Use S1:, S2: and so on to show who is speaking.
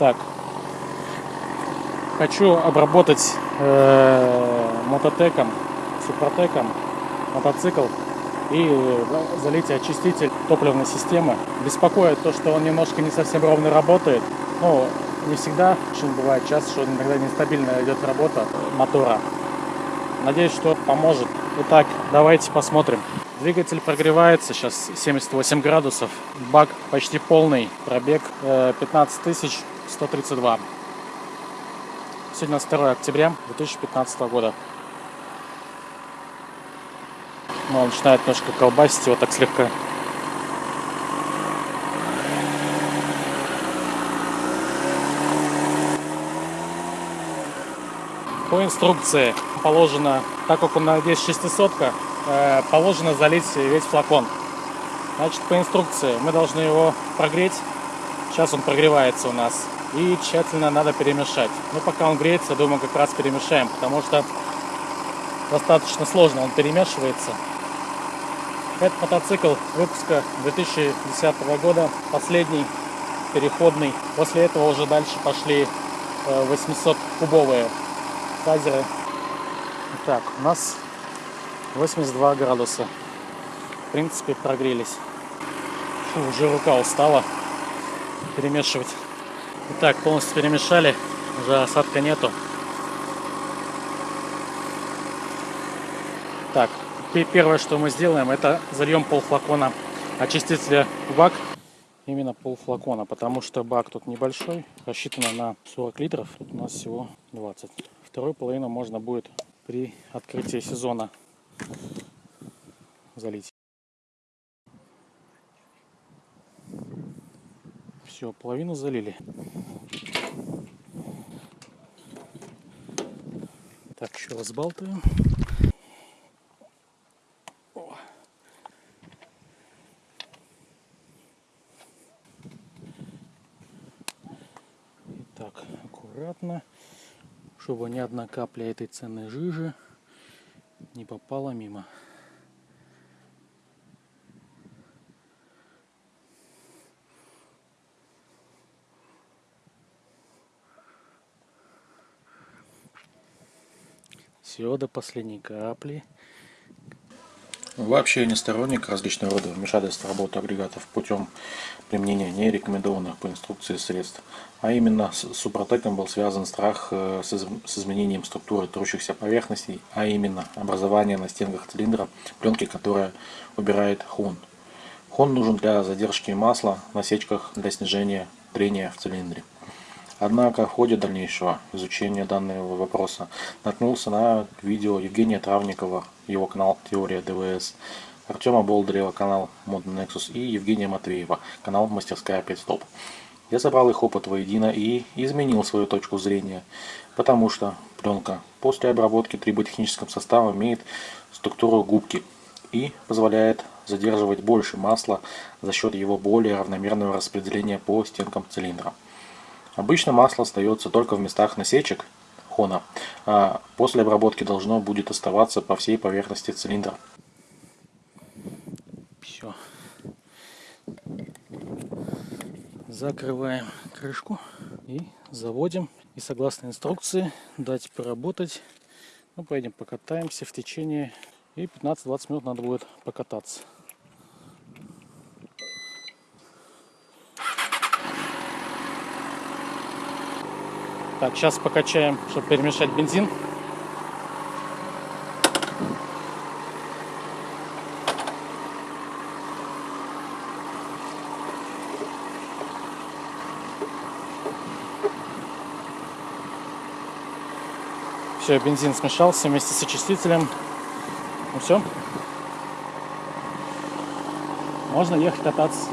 S1: Так. Хочу обработать э, мототеком, супротеком мотоцикл и э, залить очиститель топливной системы. Беспокоит то, что он немножко не совсем ровно работает. Ну, не всегда, очень бывает часто, что иногда нестабильно идет работа мотора. Надеюсь, что поможет. Итак, давайте посмотрим. Двигатель прогревается, сейчас 78 градусов. Бак почти полный, пробег 15 э, 132. Сегодня 2 октября 2015 года. Ну, он начинает немножко колбасить его так слегка. По инструкции положено, так как у нас здесь 600 э, положено залить весь флакон. Значит, по инструкции мы должны его прогреть. Сейчас он прогревается у нас. И тщательно надо перемешать. Ну, пока он греется, думаю, как раз перемешаем, потому что достаточно сложно он перемешивается. Этот мотоцикл выпуска 2010 года, последний, переходный. После этого уже дальше пошли 800-кубовые э, фазеры. Так, у нас 82 градуса. В принципе, прогрелись. Фу, уже рука устала перемешивать. Итак, полностью перемешали, уже осадка нету. Так, первое, что мы сделаем, это зальем полфлакона очистителя бак. Именно полфлакона, потому что бак тут небольшой, рассчитано на 40 литров, тут у нас всего 20. Вторую половину можно будет при открытии сезона залить. Все, половину залили. Так, еще разбалтываем. Так, аккуратно, чтобы ни одна капля этой ценной жижи не попала мимо. Все до последней капли.
S2: Вообще не сторонник различного рода вмешательств в агрегатов путем применения нерекомендованных по инструкции средств. А именно с Супротеком был связан страх э, с изменением структуры трущихся поверхностей, а именно образование на стенках цилиндра пленки, которая убирает хон. Хон нужен для задержки масла на сечках для снижения трения в цилиндре. Однако в ходе дальнейшего изучения данного вопроса наткнулся на видео Евгения Травникова, его канал «Теория ДВС», Артема Болдырева, канал Модный Nexus и Евгения Матвеева, канал Мастерская 5 Стоп. Я собрал их опыт воедино и изменил свою точку зрения, потому что пленка после обработки триботехническим составом имеет структуру губки и позволяет задерживать больше масла за счет его более равномерного распределения по стенкам цилиндра. Обычно масло остается только в местах насечек хона, а после обработки должно будет оставаться по всей поверхности цилиндра.
S1: Все. Закрываем крышку и заводим. И согласно инструкции дать поработать. Ну, поедем покатаемся в течение. И 15-20 минут надо будет покататься. Так, сейчас покачаем, чтобы перемешать бензин. Все, бензин смешался вместе с очистителем. Ну все. Можно ехать кататься.